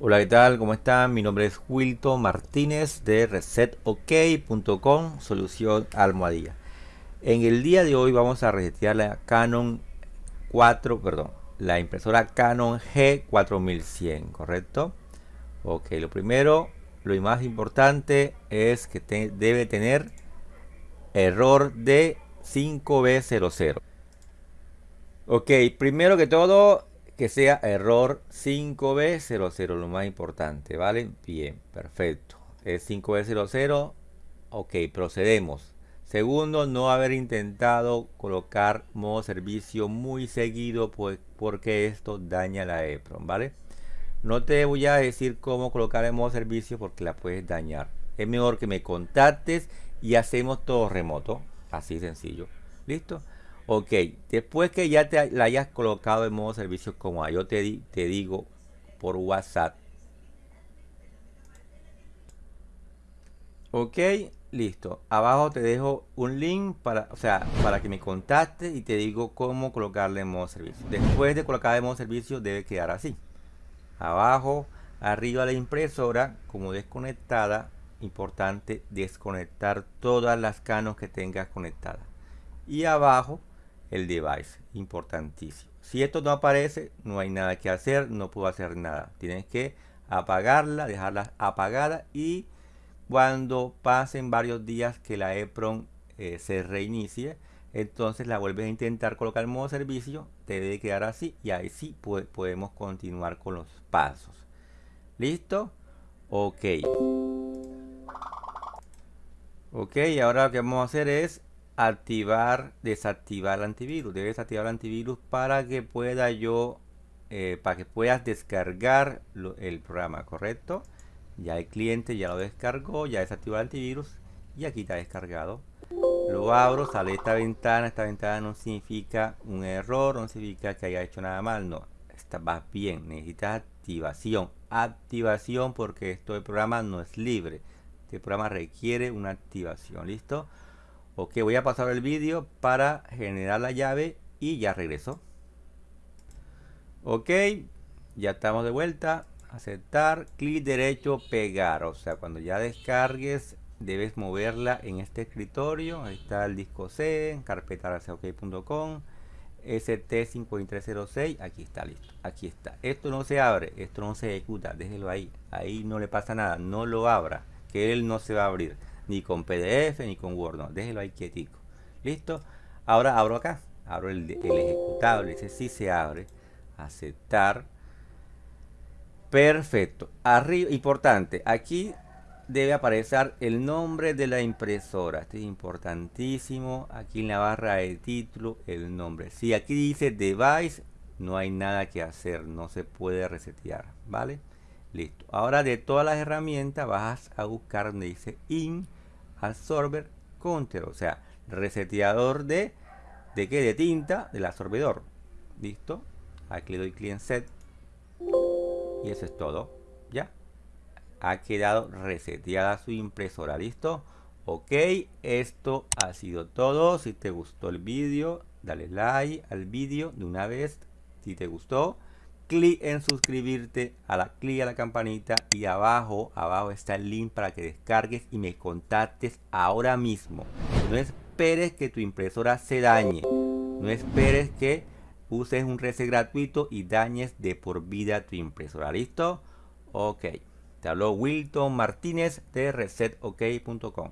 Hola, ¿qué tal? ¿Cómo están? Mi nombre es Wilton Martínez de resetok.com, solución almohadilla. En el día de hoy vamos a resetear la Canon 4, perdón, la impresora Canon G4100, ¿correcto? Ok, lo primero, lo más importante es que debe tener error de 5B00. Ok, primero que todo, que sea error 5B00, lo más importante, ¿vale? Bien, perfecto. Es 5B00, ok, procedemos. Segundo, no haber intentado colocar modo servicio muy seguido pues, porque esto daña la EPROM, ¿vale? No te voy a decir cómo colocar el modo servicio porque la puedes dañar. Es mejor que me contactes y hacemos todo remoto, así sencillo. ¿Listo? Ok, después que ya te la hayas colocado en modo servicio como yo te, te digo por WhatsApp. Ok, listo. Abajo te dejo un link para, o sea, para que me contactes y te digo cómo colocarle en modo servicio. Después de colocar en modo servicio debe quedar así. Abajo, arriba la impresora como desconectada. Importante desconectar todas las canos que tengas conectadas. Y abajo el device. Importantísimo. Si esto no aparece, no hay nada que hacer, no puedo hacer nada. Tienes que apagarla, dejarla apagada y cuando pasen varios días que la EPROM eh, se reinicie, entonces la vuelves a intentar colocar en modo servicio, te debe quedar así y ahí sí podemos continuar con los pasos. ¿Listo? Ok. Ok, ahora lo que vamos a hacer es activar, desactivar el antivirus. Debes activar el antivirus para que pueda yo, eh, para que puedas descargar el programa, ¿correcto? Ya el cliente ya lo descargó, ya desactivó el antivirus y aquí está descargado. Lo abro, sale esta ventana. Esta ventana no significa un error, no significa que haya hecho nada mal, no. Está, va bien, necesitas activación. Activación porque esto del programa no es libre. Este programa requiere una activación, ¿listo? Ok, voy a pasar el vídeo para generar la llave y ya regreso. Ok, ya estamos de vuelta. Aceptar, clic derecho, pegar. O sea, cuando ya descargues, debes moverla en este escritorio. Ahí está el disco C, carpeta ok.com. ST5306, aquí está listo, aquí está. Esto no se abre, esto no se ejecuta, déjelo ahí, ahí no le pasa nada, no lo abra, que él no se va a abrir ni con PDF ni con Word, no, déjelo ahí quietico. ¿Listo? Ahora abro acá, abro el, ejecutable, ese sí se abre, aceptar. Perfecto. Arriba, importante, aquí debe aparecer el nombre de la impresora. Este es importantísimo. Aquí en la barra de título, el nombre. Si aquí dice device, no hay nada que hacer, no se puede resetear, ¿vale? Listo. Ahora de todas las herramientas vas a buscar donde dice in absorber counter, o sea, reseteador de de qué? De tinta del absorbedor. Listo. Aquí le doy client set y eso es todo. Ya. Ha quedado reseteada su impresora. Listo. Ok, esto ha sido todo. Si te gustó el vídeo, dale like al vídeo de una vez. Si te gustó, clic en suscribirte, a la clic a la campanita y abajo, abajo está el link para que descargues y me contactes ahora mismo. No esperes que tu impresora se dañe. No esperes que uses un reset gratuito y dañes de por vida tu impresora. ¿Listo? Ok. Te habló Wilton Martínez de resetok.com.